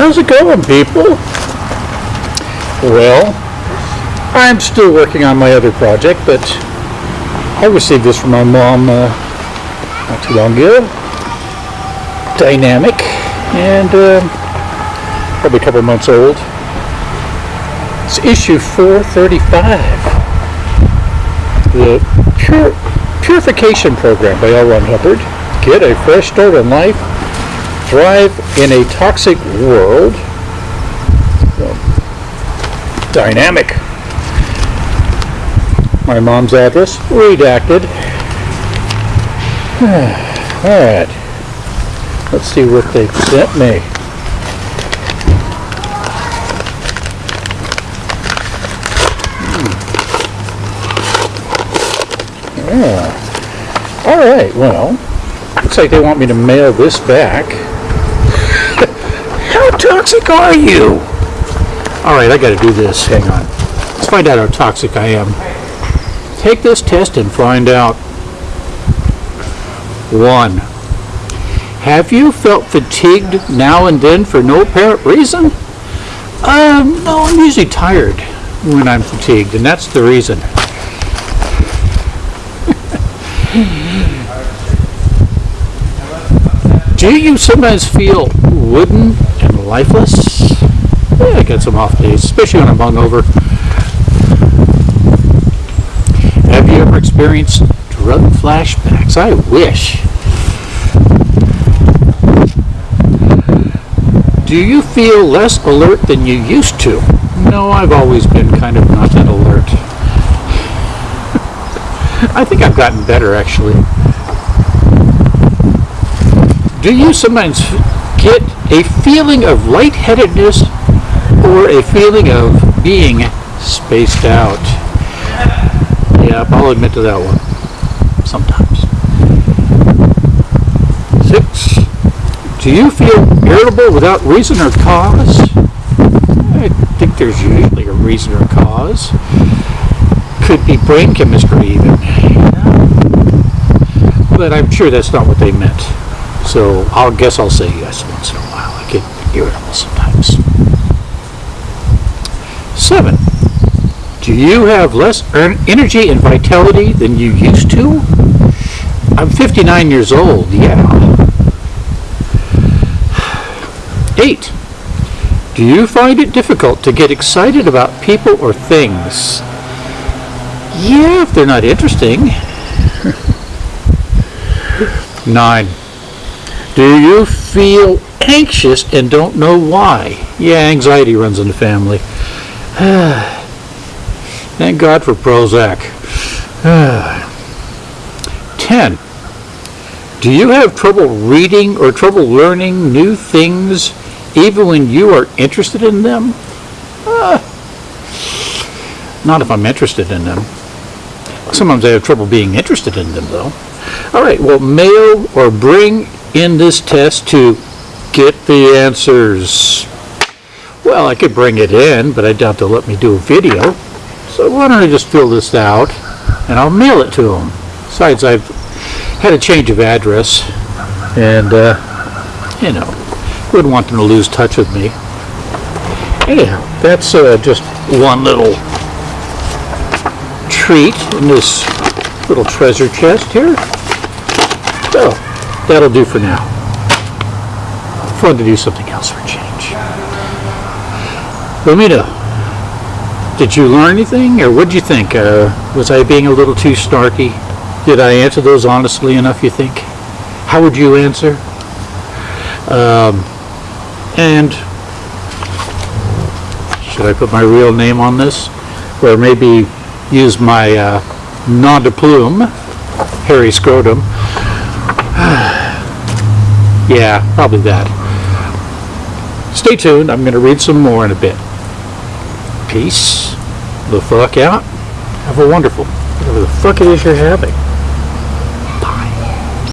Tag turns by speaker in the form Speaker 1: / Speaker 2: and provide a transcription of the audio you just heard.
Speaker 1: How's it going, people? Well, I'm still working on my other project, but I received this from my mom uh, not too long ago. Dynamic, and uh, probably a couple months old. It's issue 435. The Pur- Purification Program by L. Ron Hubbard. Get a fresh start in life. Thrive in a toxic world. Dynamic. My mom's address, redacted. Alright. Let's see what they sent me. Yeah. Alright, well, looks like they want me to mail this back. Toxic are you? Alright, I gotta do this. Hang on. Let's find out how toxic I am. Take this test and find out. One. Have you felt fatigued now and then for no apparent reason? Um, no, I'm usually tired when I'm fatigued, and that's the reason. Do you sometimes feel wooden lifeless? Yeah, I get some off days, especially when I'm hungover. Have you ever experienced drug flashbacks? I wish. Do you feel less alert than you used to? No, I've always been kind of not that alert. I think I've gotten better actually. Do you sometimes get a feeling of lightheadedness or a feeling of being spaced out? Yeah, I'll admit to that one. Sometimes. Six. Do you feel irritable without reason or cause? I think there's usually a reason or cause. Could be brain chemistry even. But I'm sure that's not what they meant. So I'll guess I'll say yes once in a while. Irritable sometimes. Seven. Do you have less energy and vitality than you used to? I'm 59 years old, yeah. Eight. Do you find it difficult to get excited about people or things? Yeah, if they're not interesting. Nine. Do you feel anxious and don't know why? Yeah, anxiety runs in the family. Thank God for Prozac. 10. Do you have trouble reading or trouble learning new things even when you are interested in them? Uh, not if I'm interested in them. Sometimes I have trouble being interested in them, though. All right, well, mail or bring in this test to get the answers. Well, I could bring it in, but I doubt they'll let me do a video. So why don't I just fill this out and I'll mail it to them. Besides, I've had a change of address and, uh, you know, wouldn't want them to lose touch with me. Anyhow, that's uh, just one little treat in this little treasure chest here. So, that'll do for now. Fun to do something else for change. Know. Did you learn anything, or what did you think? Uh, was I being a little too snarky? Did I answer those honestly enough, you think? How would you answer? Um, and should I put my real name on this? Or maybe use my uh, nom de plume, Harry Scrotum? yeah, probably that. Stay tuned. I'm going to read some more in a bit. Peace the fuck out. Have a wonderful, whatever the fuck it is you're having.